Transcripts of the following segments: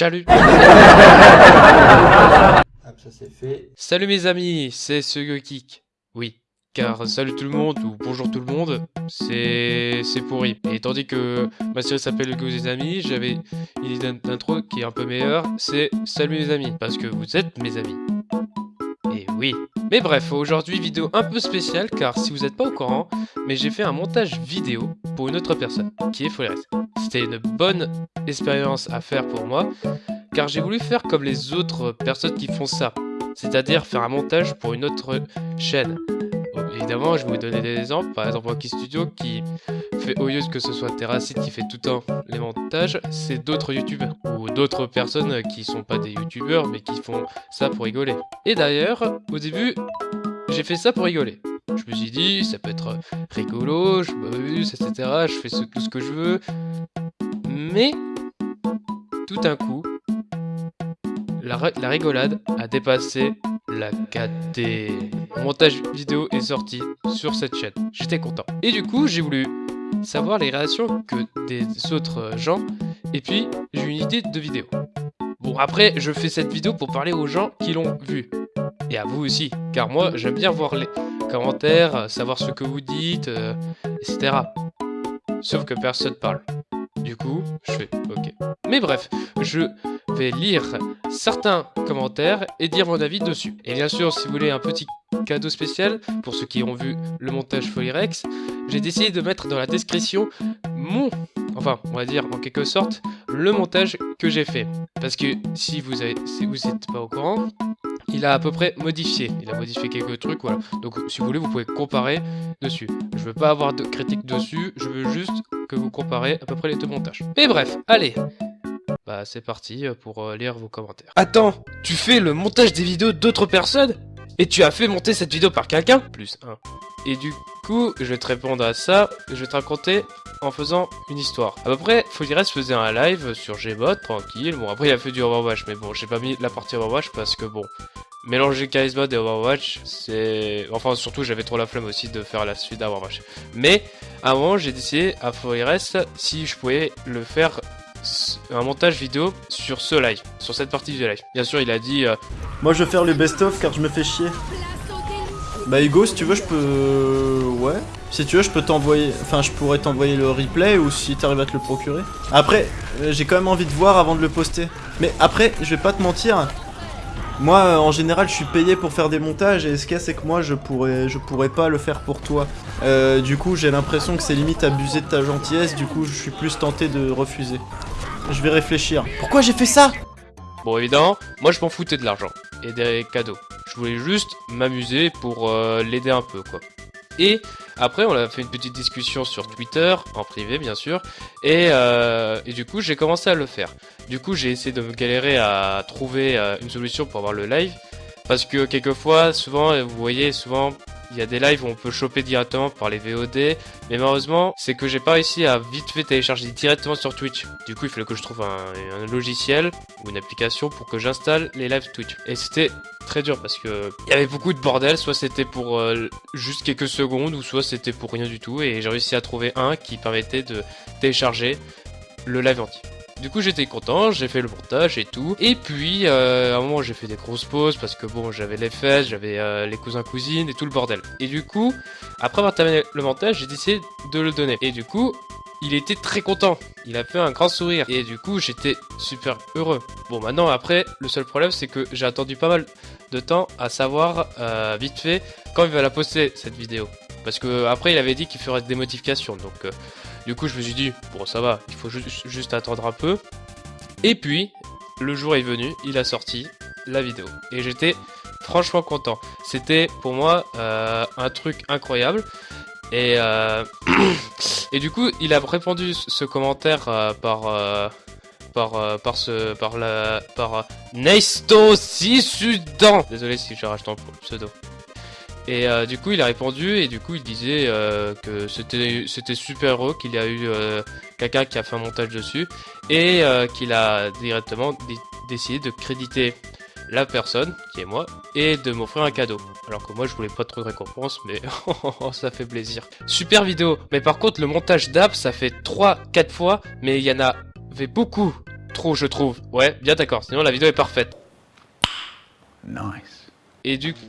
Salut Ah, ça c'est fait. Salut mes amis, c'est ce Geek. Oui, car salut tout le monde ou bonjour tout le monde, c'est c'est pourri. Et tandis que ma série s'appelle Go des amis, j'avais une idée d'intro qui est un peu meilleure, c'est salut mes amis, parce que vous êtes mes amis. Et oui. Mais bref, aujourd'hui vidéo un peu spéciale car si vous n'êtes pas au courant, mais j'ai fait un montage vidéo pour une autre personne, qui est Folres. C'était une bonne expérience à faire pour moi, car j'ai voulu faire comme les autres personnes qui font ça, c'est-à-dire faire un montage pour une autre chaîne. Évidemment, je vais vous donner des exemples, par exemple Rocky Studio qui fait, au que ce soit Terracid qui fait tout le temps les montages, c'est d'autres youtubeurs, ou d'autres personnes qui sont pas des youtubeurs, mais qui font ça pour rigoler. Et d'ailleurs, au début, j'ai fait ça pour rigoler. Je me suis dit, ça peut être rigolo, je m'amuse, etc. Je fais tout ce que je veux. Mais, tout d'un coup, la, ri- la rigolade a dépassé la 4D. Mon montage vidéo est sorti sur cette chaîne. J'étais content. Et du coup, j'ai voulu savoir les réactions que des autres gens. Et puis, j'ai une idée de vidéo. Bon, après, je fais cette vidéo pour parler aux gens qui l'ont vue. Et à vous aussi. Car moi, j'aime bien voir les commentaires, euh, savoir ce que vous dites, euh, etc. Sauf que personne parle. Du coup, je fais OK. Mais bref, je vais lire certains commentaires et dire mon avis dessus. Et bien sûr, si vous voulez un petit cadeau spécial pour ceux qui ont vu le montage Folirex, j'ai décidé de mettre dans la description mon, enfin, on va dire en quelque sorte, le montage que j'ai fait. Parce que si vous avez, si vous n'êtes pas au courant, il a à peu près modifié. Il a modifié quelques trucs, voilà. Donc, si vous voulez, vous pouvez comparer dessus. Je veux pas avoir de critique dessus, je veux juste que vous comparez à peu près les deux montages. Mais bref, allez Bah, c'est parti euh, pour euh, lire vos commentaires. Attends, tu fais le montage des vidéos d'autres personnes? Et tu as fait monter cette vidéo par quelqu'un? Plus 1. Et du coup, je vais te répondre à ça, je vais te raconter en faisant une histoire. À peu près, Folires faisait un live sur Gmod, tranquille. Bon, après, il a fait du Overwatch, mais bon, j'ai pas mis la partie Overwatch parce que bon, mélanger Mode et Overwatch, c'est. Enfin, surtout, j'avais trop la flemme aussi de faire la suite d'Overwatch. Mais, à un moment, j'ai décidé à Folires si je pouvais le faire un montage vidéo sur ce live, sur cette partie du live. Bien sûr, il a dit euh, Moi je vais faire le best-of car je me fais chier. Bah Hugo, si tu veux, je peux... Ouais. Si tu veux, je peux t'envoyer... Enfin, je pourrais t'envoyer le replay ou si t'arrives à te le procurer. Après, euh, j'ai quand même envie de voir avant de le poster. Mais après, je vais pas te mentir. Moi, euh, en général, je suis payé pour faire des montages et ce qu'il y a, c'est que moi, je pourrais, je pourrais pas le faire pour toi. Euh, du coup, j'ai l'impression que c'est limite abuser de ta gentillesse. Du coup, je suis plus tenté de refuser. Je vais réfléchir. Pourquoi j'ai fait ça? Bon, évidemment, moi je m'en foutais de l'argent et des cadeaux. Je voulais juste m'amuser pour euh, l'aider un peu, quoi. Et après, on a fait une petite discussion sur Twitter, en privé bien sûr, et, euh, et du coup, j'ai commencé à le faire. Du coup, j'ai essayé de me galérer à trouver euh, une solution pour avoir le live, parce que quelquefois, souvent, vous voyez, souvent, il y a des lives où on peut choper directement par les VOD, mais malheureusement, c'est que j'ai pas réussi à vite fait télécharger directement sur Twitch. Du coup, il fallait que je trouve un, logiciel ou une application pour que j'installe les lives Twitch. Et c'était très dur parce que il y avait beaucoup de bordel, soit c'était pour euh, juste quelques secondes ou soit c'était pour rien du tout et j'ai réussi à trouver un qui permettait de télécharger le live entier. Du coup j'étais content, j'ai fait le montage et tout. Et puis euh, à un moment j'ai fait des grosses pauses parce que bon j'avais les fesses, j'avais euh, les cousins cousines et tout le bordel. Et du coup, après avoir terminé le montage, j'ai décidé de le donner. Et du coup, il était très content. Il a fait un grand sourire. Et du coup, j'étais super heureux. Bon, maintenant, après, le seul problème, c'est que j'ai attendu pas mal de temps à savoir, euh, vite fait, quand il va la poster, cette vidéo. Parce que après, il avait dit qu'il ferait des modifications. Donc, du coup, je me suis dit, bon, ça va, il faut ju- juste attendre un peu. Et puis, le jour est venu, il a sorti la vidéo. Et j'étais franchement content. C'était pour moi euh, un truc incroyable. Et, euh, et du coup, il a répondu ce commentaire euh, par, par, par, ce, par, la, par Neisto Sisudan. Désolé si je rachète ton pseudo. Et euh, du coup, il a répondu et du coup, il disait euh, que c'était c'était super heureux qu'il y a eu euh, quelqu'un qui a fait un montage dessus et qu'il a directement dé- décidé de créditer la personne, qui est moi, et de m'offrir un cadeau. Alors que moi je voulais pas trop de récompense, mais ça fait plaisir. Super vidéo, mais par contre le montage d'app ça fait 3-4 fois, mais il y en avait beaucoup trop, je trouve. Ouais, bien d'accord, sinon la vidéo est parfaite. Nice. Et du coup,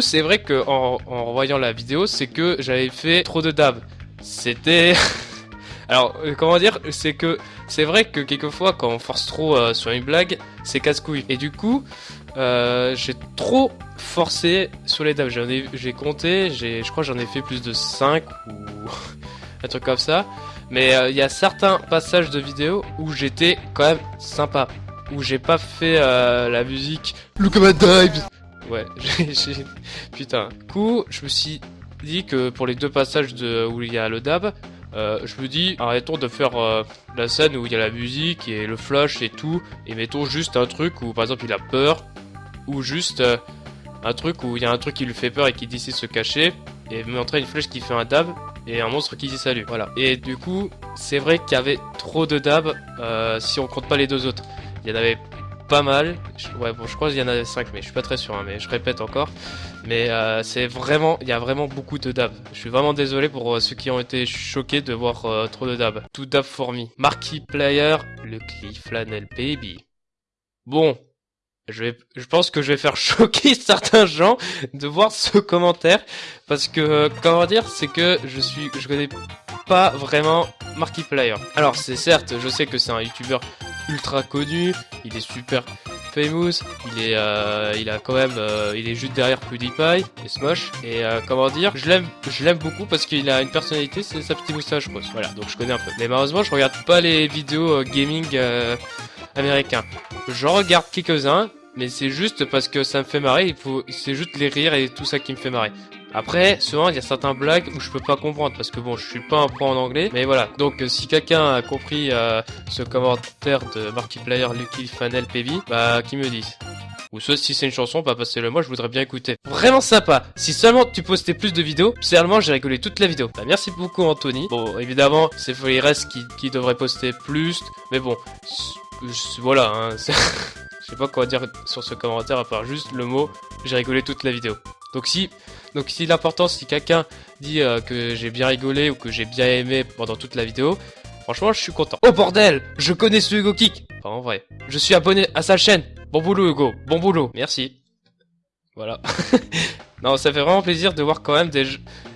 c'est vrai que en, en revoyant la vidéo, c'est que j'avais fait trop de dab. C'était... Alors, euh, comment dire C'est que c'est vrai que quelquefois, quand on force trop euh, sur une blague, c'est casse-couille. Et du coup, euh, j'ai trop forcé sur les dabs. J'ai compté, je crois j'en ai fait plus de 5 ou un truc comme ça. Mais il y a certains passages de vidéo où j'étais quand même sympa. Où j'ai pas fait la musique Look at my dives Ouais, Putain. Coup, je me suis dit que pour les deux passages de, où il y a le dab, euh, je me dis, arrêtons de faire euh, la scène où il y a la musique et le flash et tout, et mettons juste un truc où par exemple il a peur, ou juste euh, un truc où il y a un truc qui lui fait peur et qui décide de se cacher, et montrer une flèche qui fait un dab, et un monstre qui dit salut. Voilà. Et du coup, c'est vrai qu'il y avait trop de dab euh, si on compte pas les deux autres. Il y en avait pas mal. Ouais, bon, je crois qu'il y en avait 5, mais je suis pas très sûr, hein, mais je répète encore. Mais euh, c'est vraiment, il y a vraiment beaucoup de dab. Je suis vraiment désolé pour euh, ceux qui ont été choqués de voir euh, trop de dab. Tout dab for me. Player, le Cliff Flannel Baby. Bon, je vais, je pense que je vais faire choquer certains gens de voir ce commentaire parce que comment dire, c'est que je suis, je connais pas vraiment Markiplier. Alors c'est certes, je sais que c'est un youtubeur ultra connu, il est super famous, il est, euh, il a quand même, euh, il est juste derrière PewDiePie et Smosh et euh, comment dire, je l'aime, je l'aime beaucoup parce qu'il a une personnalité, c'est sa petite moustache, pense. Voilà, donc je connais un peu. Mais malheureusement, je regarde pas les vidéos euh, gaming euh, américains. J'en regarde quelques-uns, mais c'est juste parce que ça me fait marrer. Il faut, c'est juste les rires et tout ça qui me fait marrer. Après, souvent, il y a certains blagues où je peux pas comprendre parce que bon, je suis pas un pro en anglais. Mais voilà. Donc, euh, si quelqu'un a compris euh, ce commentaire de Markiplier Lucky Fanel Baby, bah, qui me dise. Ou soit si c'est une chanson, bah passez-le moi, je voudrais bien écouter. Vraiment sympa. Si seulement tu postais plus de vidéos, sérieusement, j'ai rigolé toute la vidéo. Bah merci beaucoup Anthony. Bon, évidemment, c'est Rest qui, qui devrait poster plus, mais bon, voilà. Hein, je sais pas quoi dire sur ce commentaire à part juste le mot. J'ai rigolé toute la vidéo. Donc si, donc si l'important, si quelqu'un dit euh, que j'ai bien rigolé ou que j'ai bien aimé pendant toute la vidéo, franchement, je suis content. Oh bordel, je connais ce Hugo Kick. Enfin, en vrai, je suis abonné à sa chaîne. Bon boulot Hugo, bon boulot, merci. Voilà. non, ça fait vraiment plaisir de voir quand même des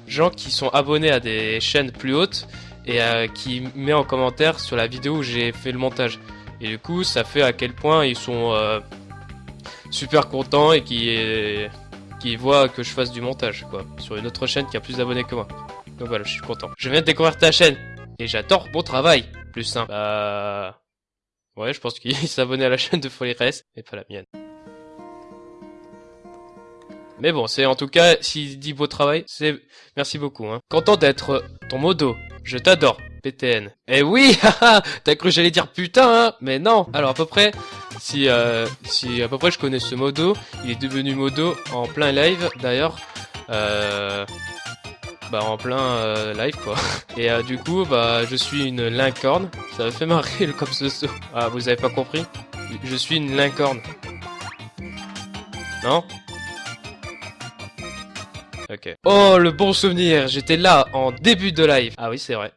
gens qui sont abonnés à des chaînes plus hautes et euh, qui met en commentaire sur la vidéo où j'ai fait le montage. Et du coup, ça fait à quel point ils sont euh, super contents et qui qui voient que je fasse du montage quoi sur une autre chaîne qui a plus d'abonnés que moi. Donc voilà, je suis content. Je viens de découvrir ta chaîne et j'adore mon travail. Plus simple. Bah ouais, je pense qu'il s'abonner à la chaîne de Folly Rest et pas la mienne. Mais bon, c'est en tout cas, s'il dit beau travail, c'est merci beaucoup. Hein. Content d'être ton modo. Je t'adore, PTN. Eh oui, haha, t'as cru que j'allais dire putain, hein mais non. Alors à peu près, si euh, si à peu près je connais ce modo, il est devenu modo en plein live d'ailleurs. Euh, bah en plein euh, live quoi. Et du coup, bah je suis une lincorne. Ça me fait marrer le comme ce saut. Ah, vous avez pas compris? Je suis une lincorne. Non? Ok. Oh, le bon souvenir, j'étais là en début de live. Ah oui, c'est vrai.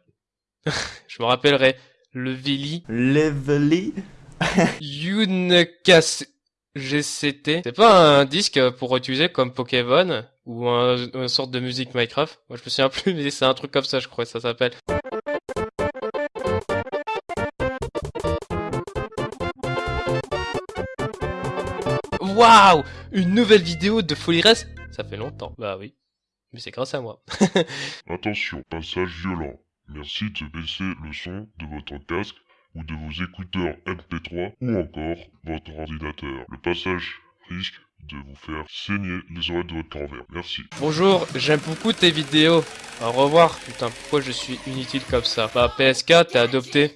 Je me rappellerai. Le Vili Levely Unicas GCT. C'est pas un disque pour utiliser comme Pokémon ou un, une sorte de musique Minecraft? Moi, je me souviens plus, mais c'est un truc comme ça, je crois ça s'appelle. Waouh Une nouvelle vidéo de Folly Rest Ça fait longtemps. Bah oui. Mais c'est grâce à moi. Attention, passage violent. Merci de baisser le son de votre casque ou de vos écouteurs MP3 ou encore votre ordinateur. Le passage risque de vous faire saigner les oreilles de votre grand-mère. Merci. Bonjour, j'aime beaucoup tes vidéos. Au revoir. Putain, pourquoi je suis inutile comme ça? Bah, PSK, t'es adopté.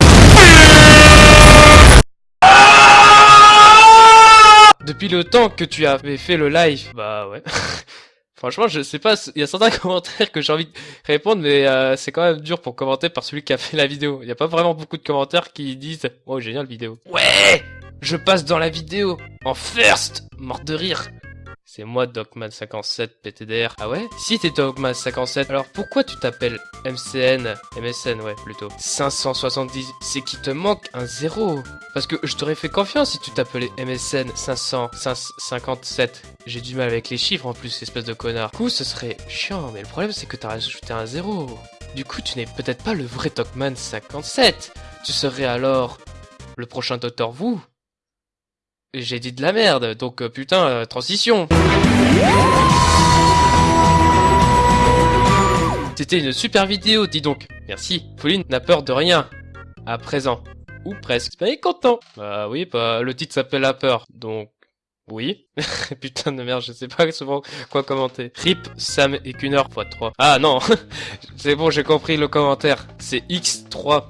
Depuis le temps que tu avais fait le live. Bah ouais. Franchement, je sais pas, il y a certains commentaires que j'ai envie de répondre, mais euh, c'est quand même dur pour commenter par celui qui a fait la vidéo. Il n'y a pas vraiment beaucoup de commentaires qui disent « Oh, génial vidéo ». Ouais Je passe dans la vidéo, en first Mort de rire C'est moi Dogman57 PTDR. Ah ouais? Si t'es Dogman57, alors pourquoi tu t'appelles MCN MSN ouais plutôt? 570, c'est qu'il te manque un zéro. Parce que je t'aurais fait confiance si tu t'appelais MSN 557. J'ai du mal avec les chiffres en plus, espèce de connard. Du coup, ce serait chiant, mais le problème c'est que t'as rajouté un zéro. Du coup, tu n'es peut-être pas le vrai Dogman 57. Tu serais alors le prochain Docteur Vous j'ai dit de la merde, donc euh, putain, euh, transition. C'était une super vidéo, dis donc. Merci. Pauline n'a peur de rien. À présent. Ou presque. Mais content. Bah oui, bah le titre s'appelle La peur, donc oui. Putain de merde, je sais pas souvent quoi commenter. RIP, Sam et qu'une heure x 3. Ah non C'est bon, j'ai compris le commentaire. C'est X3.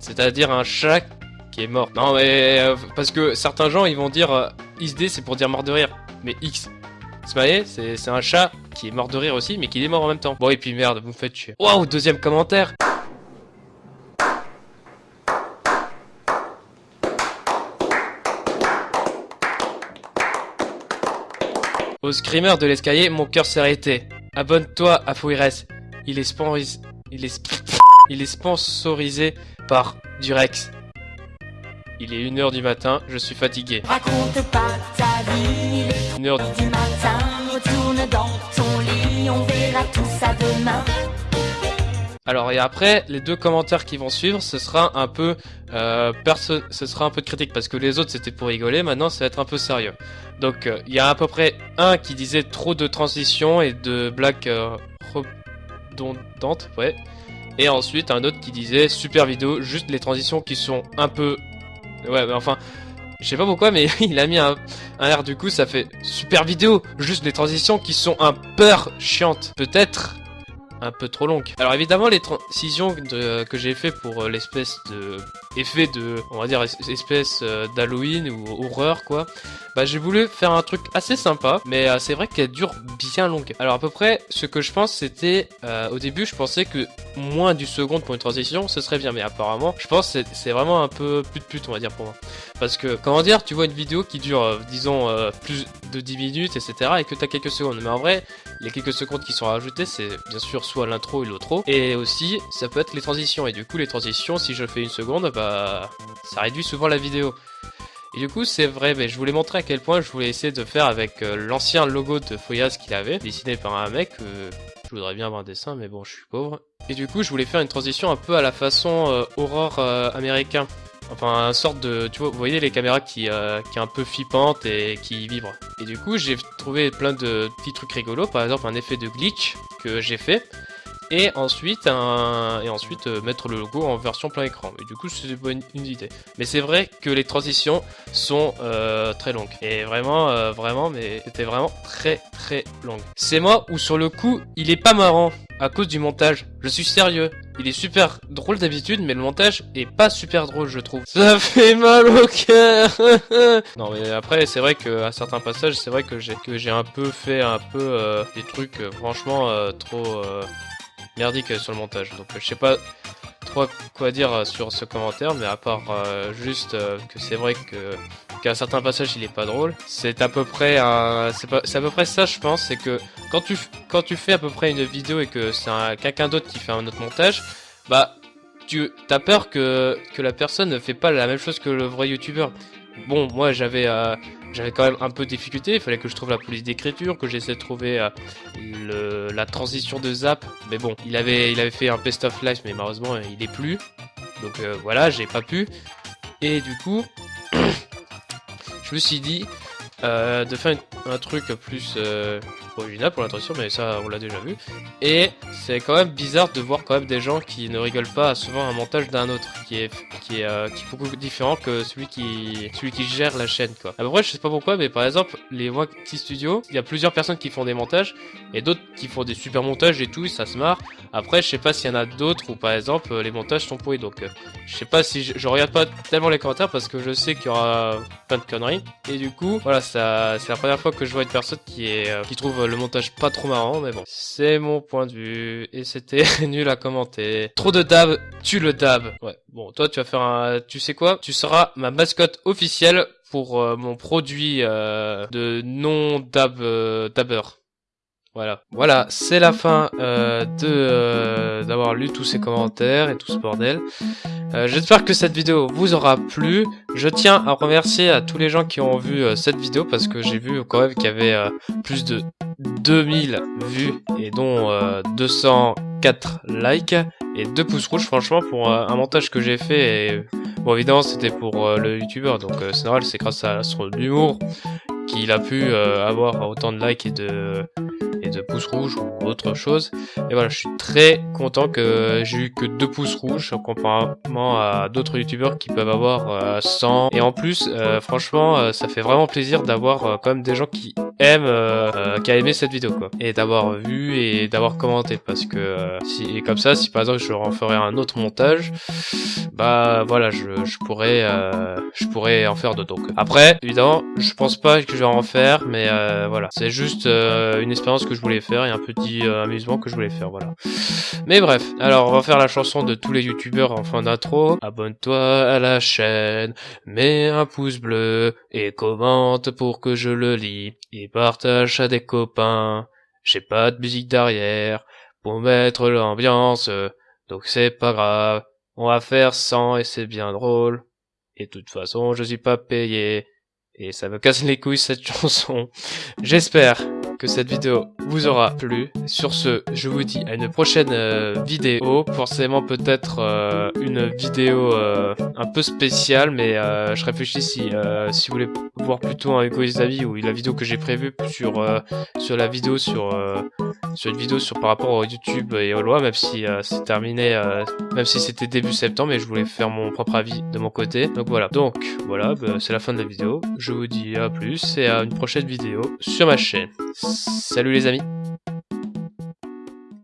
C'est-à-dire un chat qui est mort. Non mais euh, parce que certains gens ils vont dire euh, XD c'est pour dire mort de rire. Mais X. Smiley c'est un chat qui est mort de rire aussi mais qui est mort en même temps. Bon et puis merde vous me faites chier. Waouh deuxième commentaire Au screamer de l'escalier, mon cœur s'est arrêté. Abonne-toi à Fouires. Il est. Il est... Il est sponsorisé par Durex. Il est 1h du matin, je suis fatigué. Raconte pas ta vie. 1h du matin, retourne dans ton lit, on verra tout ça demain. Alors et après, les deux commentaires qui vont suivre, ce sera un peu euh, ce sera un peu de critique parce que les autres c'était pour rigoler, maintenant ça va être un peu sérieux. Donc euh, il y a à peu près un qui disait trop de transitions et de blagues euh, redondantes, ouais. Et ensuite un autre qui disait super vidéo, juste les transitions qui sont un peu Ouais, mais enfin, je sais pas pourquoi, mais il a mis un, un air du coup, ça fait super vidéo. Juste des transitions qui sont un peu chiantes. Peut-être un peu trop longues. Alors évidemment, les transitions que j'ai fait pour euh, l'espèce de effet de, on va dire, espèce euh, d'Halloween ou horreur, quoi. Bah j'ai voulu faire un truc assez sympa, mais euh, c'est vrai qu'elle dure bien longue. Alors à peu près, ce que je pense, c'était, au début, je pensais que moins du seconde pour une transition, ce serait bien. Mais apparemment, je pense que c'est vraiment un peu plus de pute, on va dire, pour moi. Parce que, comment dire, tu vois une vidéo qui dure, euh, disons, euh, plus de 10 minutes, etc. et que t'as quelques secondes. Mais en vrai, les quelques secondes qui sont rajoutées, c'est bien sûr soit l'intro et l'outro. Et aussi, ça peut être les transitions. Et du coup, les transitions, si je fais une seconde, bah, ça réduit souvent la vidéo. Et du coup, c'est vrai, mais je voulais montrer à quel point je voulais essayer de faire avec euh, l'ancien logo de Foyas qu'il avait, dessiné par un mec. je voudrais bien avoir un dessin, mais bon, je suis pauvre. Et du coup, je voulais faire une transition un peu à la façon euh, horreur euh, américain. Enfin, une sorte de... Tu vois, vous voyez les caméras qui, euh, qui est un peu flippantes et qui vibrent. Et du coup, j'ai trouvé plein de petits trucs rigolos. Par exemple, un effet de glitch que j'ai fait et ensuite un... et ensuite euh, mettre le logo en version plein écran. Et du coup, c'est une, une idée. Mais c'est vrai que les transitions sont euh, très longues. Et vraiment, euh, vraiment, mais c'était vraiment très très longue. C'est moi où sur le coup, il est pas marrant à cause du montage. Je suis sérieux. Il est super drôle d'habitude, mais le montage est pas super drôle, je trouve. Ça fait mal au cœur. non, mais après, c'est vrai que à certains passages, c'est vrai que j'ai que j'ai un peu fait un peu des trucs franchement trop merdique sur le montage. Donc je sais pas trop quoi dire sur ce commentaire, mais à part euh, juste euh, que c'est vrai que qu'à certains il est pas drôle. C'est à peu près un, c'est à peu près ça je pense, c'est que quand tu quand tu fais à peu près une vidéo et que c'est quelqu'un d'autre qui fait un autre montage, bah tu as peur que que la personne ne fait pas la même chose que le vrai youtubeur. Bon, moi j'avais euh, j'avais quand même un peu de difficulté, il fallait que je trouve la police d'écriture, que j'essaie de trouver euh, la transition de Zap, mais bon, il avait, il avait fait un best of life, mais malheureusement il est plus, donc euh, voilà, j'ai pas pu, et du coup, je me suis dit euh, de faire un truc plus original pour l'intention, mais ça on l'a déjà vu. Et c'est quand même bizarre de voir quand même des gens qui ne rigolent pas souvent un montage d'un autre, qui est qui est, euh, qui est beaucoup différent que celui qui celui qui gère la chaîne quoi. Après je sais pas pourquoi, mais par exemple les Wacky Studio, il y a plusieurs personnes qui font des montages et d'autres qui font des super montages et tout, ça se marre. Après je sais pas s'il y en a d'autres où par exemple les montages sont pourris, donc euh, je sais pas si je, regarde pas tellement les commentaires parce que je sais qu'il y aura plein de conneries. Et du coup voilà, c'est la première fois que je vois une personne qui est euh, qui trouve le montage pas trop marrant, mais bon. C'est mon point de vue, et c'était nul à commenter. Trop de dab, tu le dab. Ouais, bon, toi tu vas faire un... Tu sais quoi? Tu seras ma mascotte officielle pour euh, mon produit euh, de non-dab euh, dabber. Voilà, voilà, c'est la fin euh, de euh, d'avoir lu tous ces commentaires et tout ce bordel. Euh, J'espère que cette vidéo vous aura plu. Je tiens à remercier à tous les gens qui ont vu cette vidéo parce que j'ai vu quand même qu'il y avait plus de 2000 vues et dont euh, 204 likes et 2 pouces rouges. Franchement, pour un montage que j'ai fait, et bon évidemment c'était pour le youtubeur, donc c'est normal, c'est grâce à son humour qu'il a pu avoir autant de likes et de de pouces rouges ou autre chose. Et voilà, je suis très content que j'ai eu que 2 pouces rouges comparément à d'autres youtubeurs qui peuvent avoir euh, 100. Et en plus, euh, franchement, euh, ça fait vraiment plaisir d'avoir euh, quand même des gens qui aiment, euh, qui a aimé cette vidéo quoi. Et d'avoir vu et d'avoir commenté parce que euh, si et comme ça, si par exemple je en un autre montage, bah voilà, je, je pourrais euh, je pourrais en faire d'autres. Après, évidemment, je pense pas que je vais en faire, mais euh, voilà, c'est juste euh, une expérience que je voulais faire et un petit euh, amusement que je voulais faire, voilà. Mais bref, alors on va faire la chanson de tous les youtubeurs en fin d'intro. Abonne-toi à la chaîne, mets un pouce bleu et commente pour que je le lis partage à des copains. J'ai pas de musique derrière pour mettre l'ambiance, donc c'est pas grave. On va faire 100 et c'est bien drôle. Et de toute façon, je suis pas payé. Et ça me casse les couilles cette chanson. J'espère que cette vidéo vous aura plu. Sur ce, je vous dis à une prochaine euh, vidéo. Forcément peut-être euh, une vidéo euh, un peu spéciale, mais je réfléchis si, si vous voulez voir plutôt un des amis ou la vidéo que j'ai prévue sur, sur la vidéo sur, sur une vidéo sur par rapport au YouTube et aux lois, même si c'est terminé, même si c'était début septembre, mais je voulais faire mon propre avis de mon côté. Donc voilà. Donc voilà, bah, c'est la fin de la vidéo. Je vous dis à plus et à une prochaine vidéo sur ma chaîne. Salut les amis.